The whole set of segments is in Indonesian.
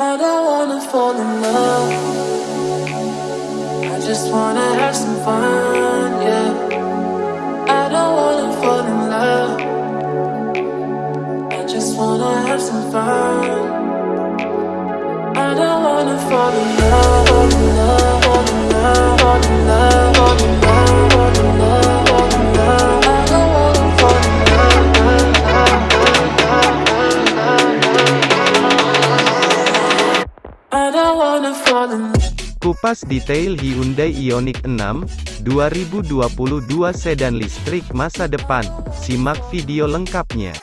I don't wanna fall in love. I just wanna have some fun, Kupas detail Hyundai Ioniq 6, 2022 sedan listrik masa depan, simak video lengkapnya.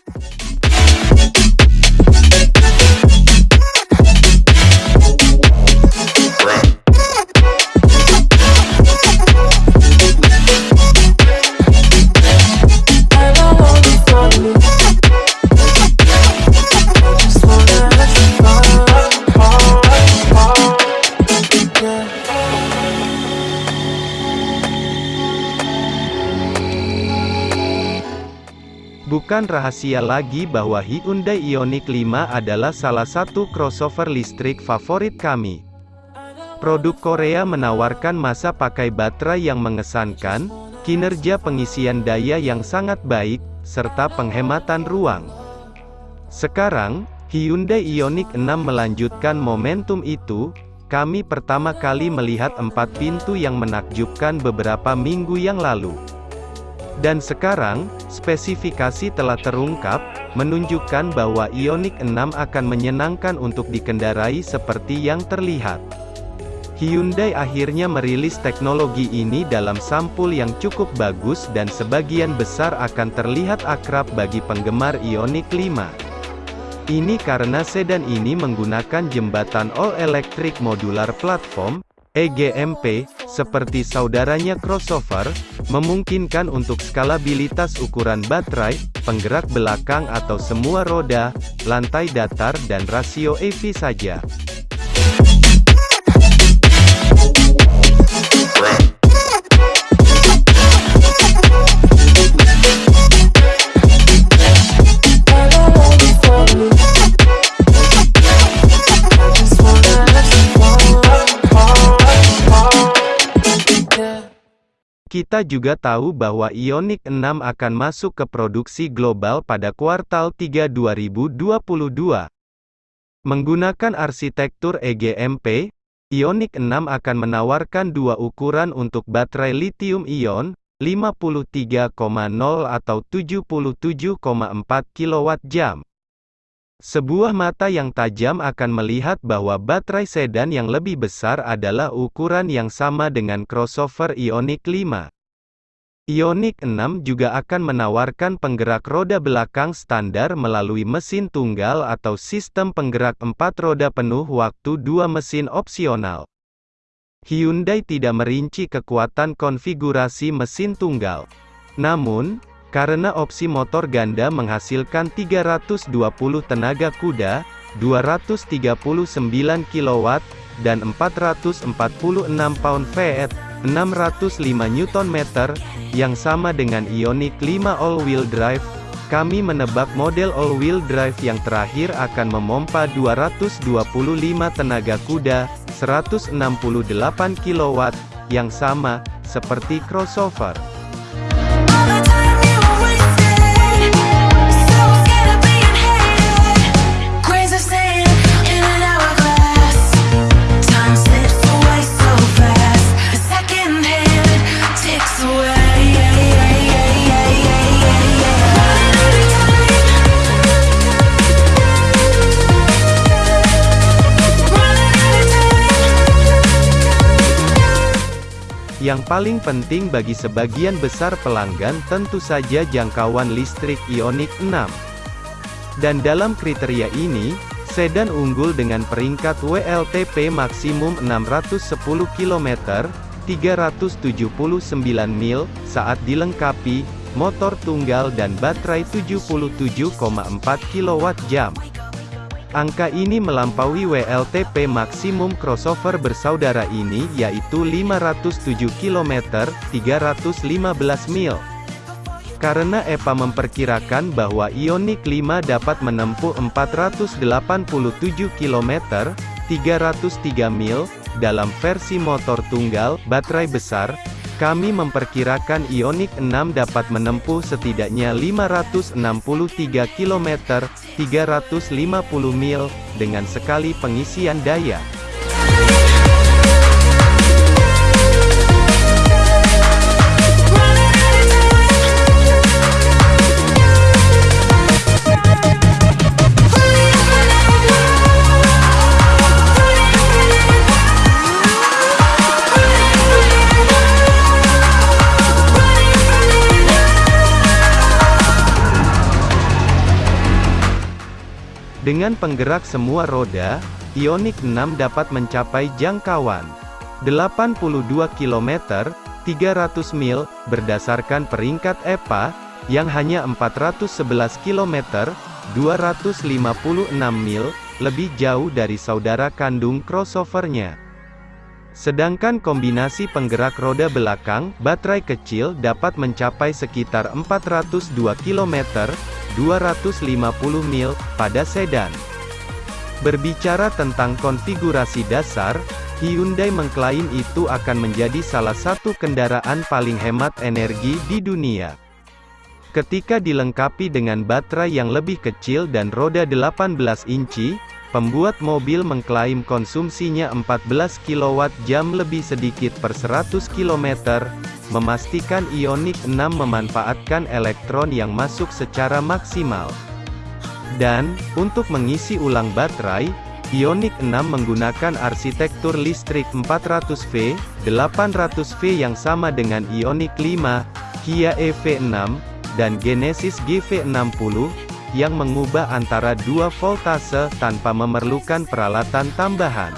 Bukan rahasia lagi bahwa Hyundai Ioniq 5 adalah salah satu crossover listrik favorit kami. Produk Korea menawarkan masa pakai baterai yang mengesankan, kinerja pengisian daya yang sangat baik, serta penghematan ruang. Sekarang, Hyundai Ioniq 6 melanjutkan momentum itu, kami pertama kali melihat empat pintu yang menakjubkan beberapa minggu yang lalu. Dan sekarang, spesifikasi telah terungkap, menunjukkan bahwa Ioniq 6 akan menyenangkan untuk dikendarai seperti yang terlihat. Hyundai akhirnya merilis teknologi ini dalam sampul yang cukup bagus dan sebagian besar akan terlihat akrab bagi penggemar Ioniq 5. Ini karena sedan ini menggunakan jembatan all-electric modular platform, EGMP, seperti saudaranya crossover, memungkinkan untuk skalabilitas ukuran baterai, penggerak belakang atau semua roda, lantai datar dan rasio EV saja. Kita juga tahu bahwa Ioniq 6 akan masuk ke produksi global pada kuartal 3 2022. Menggunakan arsitektur EGMP, Ioniq 6 akan menawarkan dua ukuran untuk baterai lithium-ion, 53,0 atau 77,4 kWh. Sebuah mata yang tajam akan melihat bahwa baterai sedan yang lebih besar adalah ukuran yang sama dengan crossover Ioniq 5. Ioniq 6 juga akan menawarkan penggerak roda belakang standar melalui mesin tunggal atau sistem penggerak empat roda penuh waktu dua mesin opsional. Hyundai tidak merinci kekuatan konfigurasi mesin tunggal. Namun, karena opsi motor ganda menghasilkan 320 tenaga kuda, 239 kW, dan 446 pound-feet, 605 Nm, yang sama dengan Ioniq 5 all-wheel drive, kami menebak model all-wheel drive yang terakhir akan memompa 225 tenaga kuda, 168 kW, yang sama, seperti crossover. Yang paling penting bagi sebagian besar pelanggan tentu saja jangkauan listrik Ioniq 6. Dan dalam kriteria ini, sedan unggul dengan peringkat WLTP maksimum 610 km, 379 mil, saat dilengkapi, motor tunggal dan baterai 77,4 kWh. Angka ini melampaui WLTP maksimum crossover bersaudara ini yaitu 507 km, 315 mil. Karena EPA memperkirakan bahwa Ioniq 5 dapat menempuh 487 km, 303 mil, dalam versi motor tunggal, baterai besar, kami memperkirakan Ioniq 6 dapat menempuh setidaknya 563 km, 350 mil, dengan sekali pengisian daya. Dengan penggerak semua roda, Ioniq 6 dapat mencapai jangkauan 82 km, 300 mil, berdasarkan peringkat EPA, yang hanya 411 km, 256 mil, lebih jauh dari saudara kandung crossovernya. Sedangkan kombinasi penggerak roda belakang, baterai kecil dapat mencapai sekitar 402 km, 250 mil, pada sedan. Berbicara tentang konfigurasi dasar, Hyundai mengklaim itu akan menjadi salah satu kendaraan paling hemat energi di dunia. Ketika dilengkapi dengan baterai yang lebih kecil dan roda 18 inci, pembuat mobil mengklaim konsumsinya 14 kWh lebih sedikit per 100 km, memastikan Ioniq 6 memanfaatkan elektron yang masuk secara maksimal. Dan, untuk mengisi ulang baterai, Ioniq 6 menggunakan arsitektur listrik 400V, 800V yang sama dengan Ioniq 5, Kia EV6, dan Genesis GV60, yang mengubah antara dua voltase tanpa memerlukan peralatan tambahan.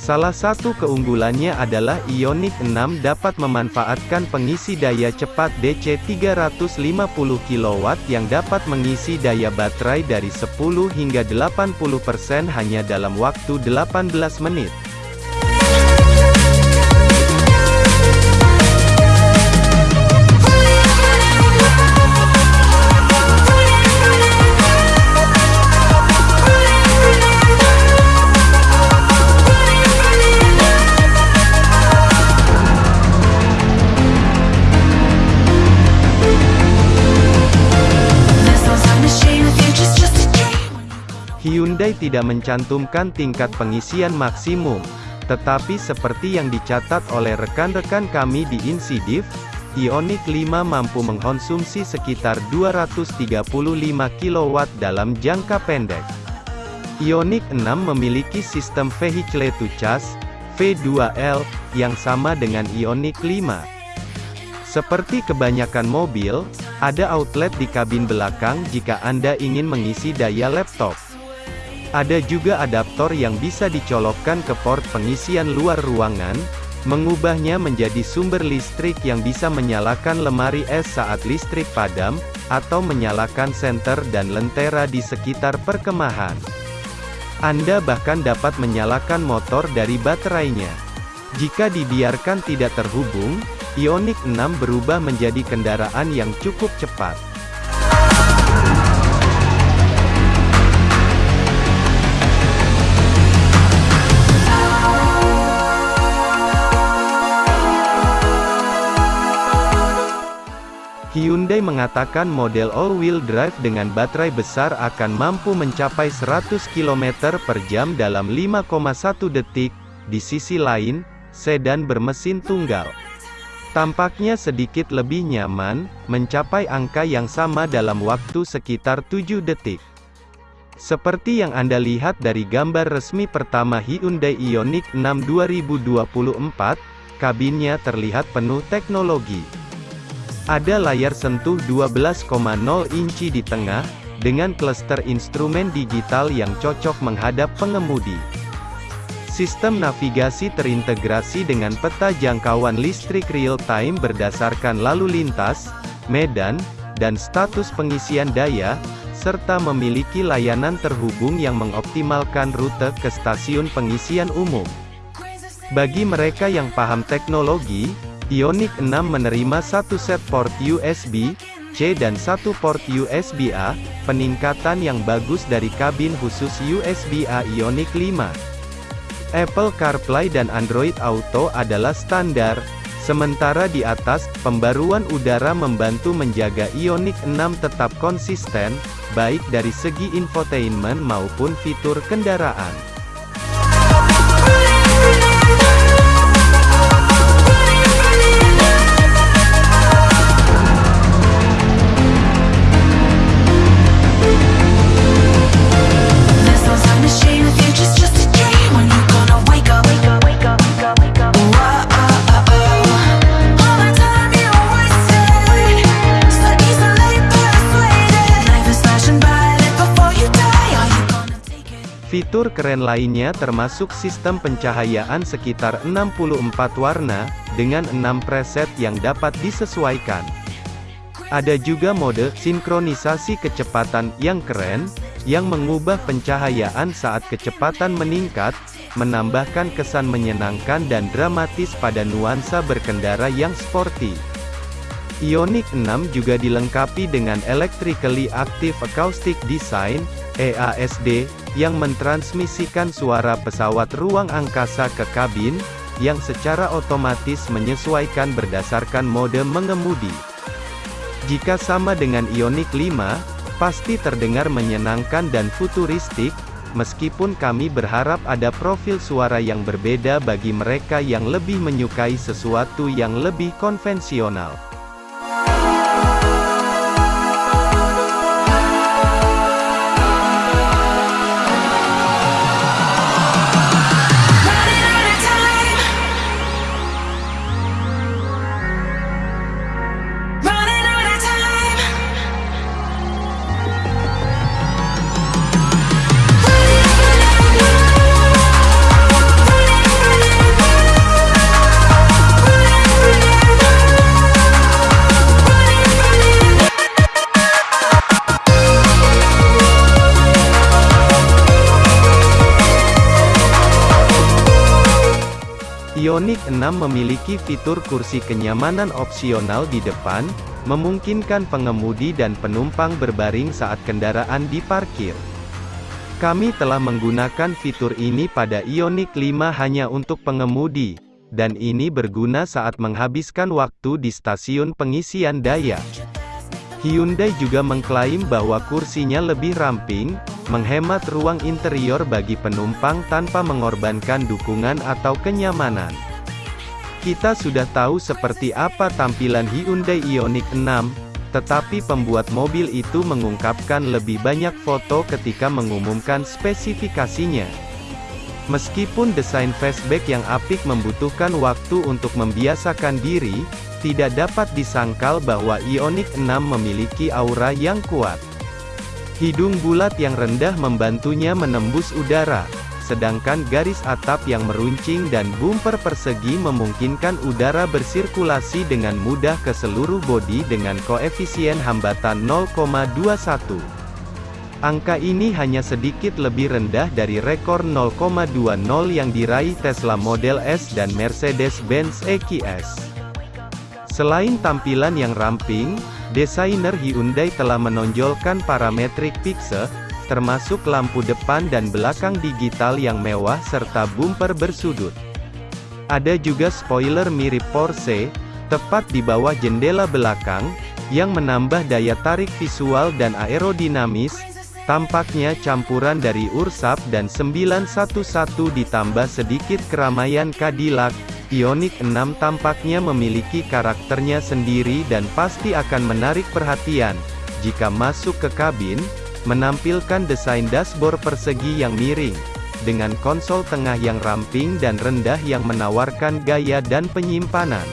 Salah satu keunggulannya adalah Ioniq 6 dapat memanfaatkan pengisi daya cepat DC 350 kW yang dapat mengisi daya baterai dari 10 hingga 80% hanya dalam waktu 18 menit. Hyundai tidak mencantumkan tingkat pengisian maksimum, tetapi seperti yang dicatat oleh rekan-rekan kami di Insidiv, Ioniq 5 mampu mengkonsumsi sekitar 235 kW dalam jangka pendek. Ioniq 6 memiliki sistem Vehicle to Charge, V2L, yang sama dengan Ioniq 5. Seperti kebanyakan mobil, ada outlet di kabin belakang jika Anda ingin mengisi daya laptop. Ada juga adaptor yang bisa dicolokkan ke port pengisian luar ruangan, mengubahnya menjadi sumber listrik yang bisa menyalakan lemari es saat listrik padam, atau menyalakan senter dan lentera di sekitar perkemahan. Anda bahkan dapat menyalakan motor dari baterainya. Jika dibiarkan tidak terhubung, Ioniq 6 berubah menjadi kendaraan yang cukup cepat. Hyundai mengatakan model all-wheel drive dengan baterai besar akan mampu mencapai 100 km per jam dalam 5,1 detik. Di sisi lain, sedan bermesin tunggal tampaknya sedikit lebih nyaman, mencapai angka yang sama dalam waktu sekitar 7 detik. Seperti yang Anda lihat dari gambar resmi pertama Hyundai Ioniq 6 2024, kabinnya terlihat penuh teknologi. Ada layar sentuh 12,0 inci di tengah, dengan klaster instrumen digital yang cocok menghadap pengemudi. Sistem navigasi terintegrasi dengan peta jangkauan listrik real-time berdasarkan lalu lintas, medan, dan status pengisian daya, serta memiliki layanan terhubung yang mengoptimalkan rute ke stasiun pengisian umum. Bagi mereka yang paham teknologi, Ioniq 6 menerima satu set port USB C dan satu port USB A, peningkatan yang bagus dari kabin khusus USB A Ioniq 5. Apple CarPlay dan Android Auto adalah standar, sementara di atas, pembaruan udara membantu menjaga Ioniq 6 tetap konsisten, baik dari segi infotainment maupun fitur kendaraan. Fitur keren lainnya termasuk sistem pencahayaan sekitar 64 warna, dengan 6 preset yang dapat disesuaikan. Ada juga mode sinkronisasi kecepatan yang keren, yang mengubah pencahayaan saat kecepatan meningkat, menambahkan kesan menyenangkan dan dramatis pada nuansa berkendara yang sporty. Ioniq 6 juga dilengkapi dengan Electrically Active Acoustic Design, EASD, yang mentransmisikan suara pesawat ruang angkasa ke kabin, yang secara otomatis menyesuaikan berdasarkan mode mengemudi. Jika sama dengan Ioniq 5, pasti terdengar menyenangkan dan futuristik, meskipun kami berharap ada profil suara yang berbeda bagi mereka yang lebih menyukai sesuatu yang lebih konvensional. Ioniq 6 memiliki fitur kursi kenyamanan opsional di depan, memungkinkan pengemudi dan penumpang berbaring saat kendaraan diparkir. Kami telah menggunakan fitur ini pada Ioniq 5 hanya untuk pengemudi, dan ini berguna saat menghabiskan waktu di stasiun pengisian daya. Hyundai juga mengklaim bahwa kursinya lebih ramping, menghemat ruang interior bagi penumpang tanpa mengorbankan dukungan atau kenyamanan. Kita sudah tahu seperti apa tampilan Hyundai Ioniq 6, tetapi pembuat mobil itu mengungkapkan lebih banyak foto ketika mengumumkan spesifikasinya. Meskipun desain fastback yang apik membutuhkan waktu untuk membiasakan diri, tidak dapat disangkal bahwa Ioniq 6 memiliki aura yang kuat. Hidung bulat yang rendah membantunya menembus udara, sedangkan garis atap yang meruncing dan bumper persegi memungkinkan udara bersirkulasi dengan mudah ke seluruh bodi dengan koefisien hambatan 0,21. Angka ini hanya sedikit lebih rendah dari rekor 0,20 yang diraih Tesla Model S dan Mercedes-Benz EQS. Selain tampilan yang ramping, desainer Hyundai telah menonjolkan parametrik pixel, termasuk lampu depan dan belakang digital yang mewah serta bumper bersudut. Ada juga spoiler mirip Porsche, tepat di bawah jendela belakang, yang menambah daya tarik visual dan aerodinamis, tampaknya campuran dari Ursap dan 911 ditambah sedikit keramaian Cadillac, Ioniq 6 tampaknya memiliki karakternya sendiri dan pasti akan menarik perhatian, jika masuk ke kabin, menampilkan desain dashboard persegi yang miring, dengan konsol tengah yang ramping dan rendah yang menawarkan gaya dan penyimpanan.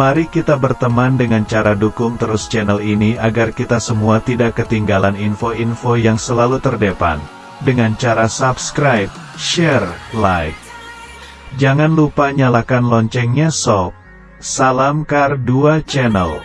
Mari kita berteman dengan cara dukung terus channel ini agar kita semua tidak ketinggalan info-info yang selalu terdepan. Dengan cara subscribe, share, like, Jangan lupa nyalakan loncengnya sob. Salam Kar 2 Channel.